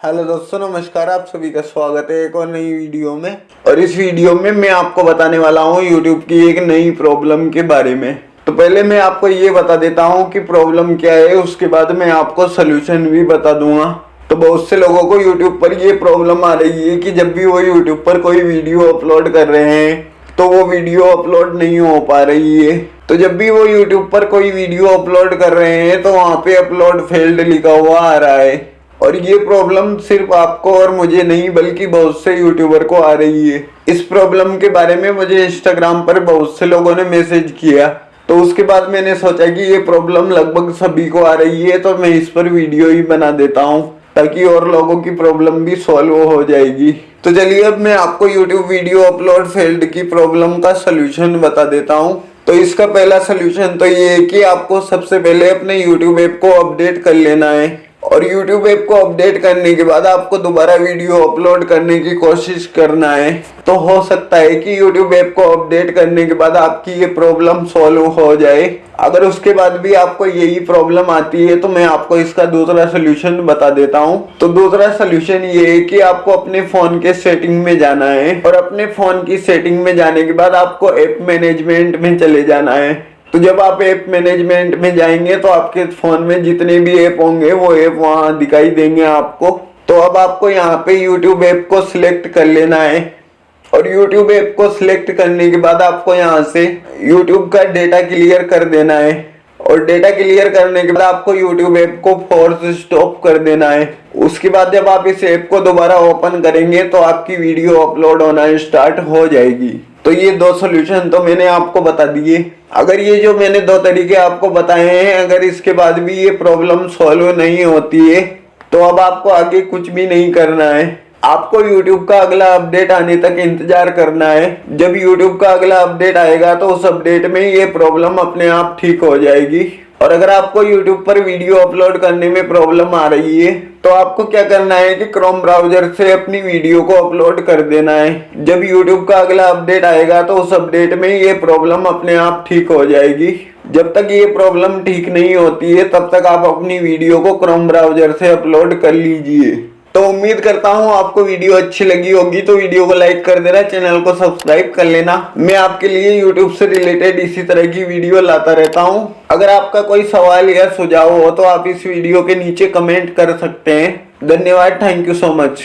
Hello दोस्तों, नमस्कार, आप सभी का स्वागत है एक और नई वीडियो में। और इस वीडियो में मैं आपको बताने वाला हूँ यूट्यूब की एक नई प्रॉब्लम के बारे में। तो पहले मैं आपको ये बता देता हूँ कि प्रॉब्लम क्या है, उसके बाद मैं आपको सोल्यूशन भी बता दूँगा। तो बहुत से लोगों को यूट्यूब पर ये प्रॉब्लम आ रही है कि जब भी वो यूट्यूब पर कोई वीडियो अपलोड कर रहे हैं तो वो वीडियो अपलोड नहीं हो पा रही है। तो जब भी वो यूट्यूब पर कोई वीडियो अपलोड कर रहे हैं तो वहाँ पे अपलोड फेल्ड लिखा हुआ आ रहा है। और ये प्रॉब्लम सिर्फ़ आपको और मुझे नहीं, बल्कि बहुत से यूट्यूबर को आ रही है। इस प्रॉब्लम के बारे में मुझे इंस्टाग्राम पर बहुत से लोगों ने मैसेज किया। तो उसके बाद मैंने सोचा कि ये प्रॉब्लम लगभग सभी को आ रही है तो मैं इस पर वीडियो ही बना देता हूँ, ताकि और लोगों की प्रॉब्लम भी सॉल्व हो जाएगी। तो चलिए अब मैं आपको यूट्यूब वीडियो अपलोड फेल्ड की प्रॉब्लम का सोल्यूशन बता देता हूँ। तो इसका पहला सोल्यूशन तो ये है कि आपको सबसे पहले अपने यूट्यूब ऐप को अपडेट कर लेना है। और YouTube ऐप को अपडेट करने के बाद आपको दोबारा वीडियो अपलोड करने की कोशिश करना है। तो हो सकता है कि YouTube ऐप को अपडेट करने के बाद आपकी ये प्रॉब्लम सॉल्व हो जाए। अगर उसके बाद भी आपको यही प्रॉब्लम आती है तो मैं आपको इसका दूसरा सोल्यूशन बता देता हूँ। तो दूसरा सोल्यूशन ये है कि आपको अपने फ़ोन के सेटिंग में जाना है और अपने फ़ोन की सेटिंग में जाने के बाद आपको ऐप मैनेजमेंट में चले जाना है। तो जब आप ऐप मैनेजमेंट में जाएँगे तो आपके फ़ोन में जितने भी ऐप होंगे, वो ऐप वहाँ दिखाई देंगे आपको। तो अब आपको यहाँ पे YouTube ऐप को सिलेक्ट कर लेना है। और YouTube ऐप को सिलेक्ट करने के बाद आपको यहाँ से YouTube का डेटा क्लियर कर देना है। और डेटा क्लियर करने के बाद आपको YouTube ऐप को फोर्स स्टॉप कर देना है। उसके बाद जब आप इस ऐप को दोबारा ओपन करेंगे तो आपकी वीडियो अपलोड होना स्टार्ट हो जाएगी। तो ये दो सोल्यूशन तो मैंने आपको बता दिए। अगर ये जो मैंने दो तरीके आपको बताए हैं, अगर इसके बाद भी ये प्रॉब्लम सॉल्व नहीं होती है तो अब आपको आगे कुछ भी नहीं करना है। आपको YouTube का अगला अपडेट आने तक इंतज़ार करना है। जब YouTube का अगला अपडेट आएगा तो उस अपडेट में ये प्रॉब्लम अपने आप ठीक हो जाएगी। और अगर आपको YouTube पर वीडियो अपलोड करने में प्रॉब्लम आ रही है तो आपको क्या करना है कि क्रोम ब्राउज़र से अपनी वीडियो को अपलोड कर देना है। जब YouTube का अगला अपडेट आएगा तो उस अपडेट में ये प्रॉब्लम अपने आप ठीक हो जाएगी। जब तक ये प्रॉब्लम ठीक नहीं होती है, तब तक आप अपनी वीडियो को क्रोम ब्राउज़र से अपलोड कर लीजिए। तो उम्मीद करता हूँ आपको वीडियो अच्छी लगी होगी तो वीडियो को लाइक कर देना चैनल को सब्सक्राइब कर लेना। मैं आपके लिए यूट्यूब से रिलेटेड इसी तरह की वीडियो लाता रहता हूँ। अगर आपका कोई सवाल या सुझाव हो तो आप इस वीडियो के नीचे कमेंट कर सकते हैं। धन्यवाद थैंक यू सो मच